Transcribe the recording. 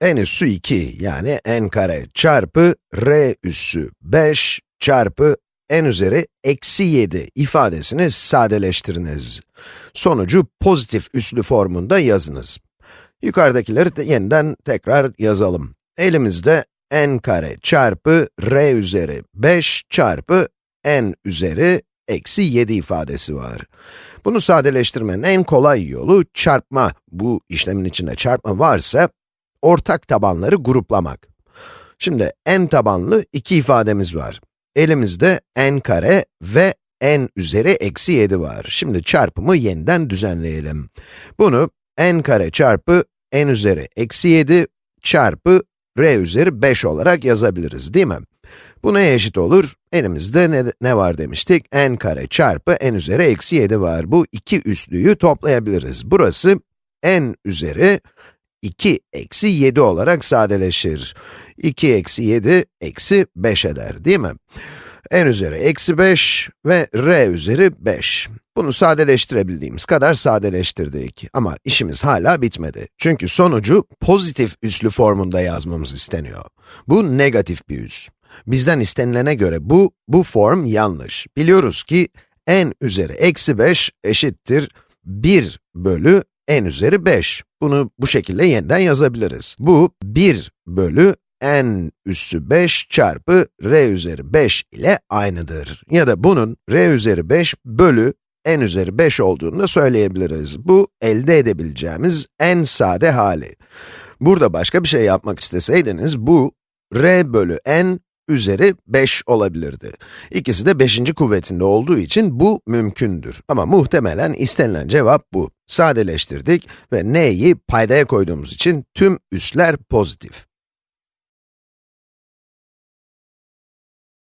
n üssü 2 yani n kare çarpı r üssü 5 çarpı n üzeri eksi 7 ifadesini sadeleştiriniz. Sonucu pozitif üslü formunda yazınız. Yukarıdakileri de yeniden tekrar yazalım. Elimizde n kare çarpı r üzeri 5 çarpı n üzeri eksi 7 ifadesi var. Bunu sadeleştirmenin en kolay yolu çarpma. Bu işlemin içinde çarpma varsa, ortak tabanları gruplamak. Şimdi n tabanlı iki ifademiz var. Elimizde n kare ve n üzeri eksi 7 var. Şimdi çarpımı yeniden düzenleyelim. Bunu n kare çarpı n üzeri eksi 7 çarpı r üzeri 5 olarak yazabiliriz, değil mi? Bu neye eşit olur? Elimizde ne, ne var demiştik? n kare çarpı n üzeri eksi 7 var. Bu iki üslüyü toplayabiliriz. Burası n üzeri 2 eksi 7 olarak sadeleşir. 2 eksi 7 eksi 5 eder, değil mi? n üzeri eksi 5 ve r üzeri 5. Bunu sadeleştirebildiğimiz kadar sadeleştirdik. Ama işimiz hala bitmedi. Çünkü sonucu pozitif üslü formunda yazmamız isteniyor. Bu negatif bir üs. Bizden istenilene göre bu, bu form yanlış. Biliyoruz ki n üzeri eksi 5 eşittir 1 bölü n üzeri 5. Bunu bu şekilde yeniden yazabiliriz. Bu 1 bölü n üssü 5 çarpı r üzeri 5 ile aynıdır. Ya da bunun r üzeri 5 bölü n üzeri 5 olduğunu da söyleyebiliriz. Bu elde edebileceğimiz en sade hali. Burada başka bir şey yapmak isteseydiniz, bu r bölü n üzeri 5 olabilirdi. İkisi de 5. kuvvetinde olduğu için bu mümkündür. Ama muhtemelen istenilen cevap bu. Sadeleştirdik ve n'yi paydaya koyduğumuz için tüm üsler pozitif.